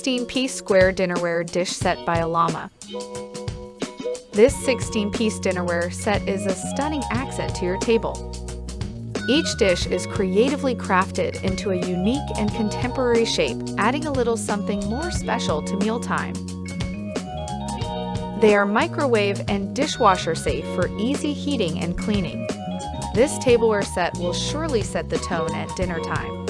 16-piece square dinnerware dish set by Elama. This 16-piece dinnerware set is a stunning accent to your table. Each dish is creatively crafted into a unique and contemporary shape, adding a little something more special to mealtime. They are microwave and dishwasher safe for easy heating and cleaning. This tableware set will surely set the tone at dinner time.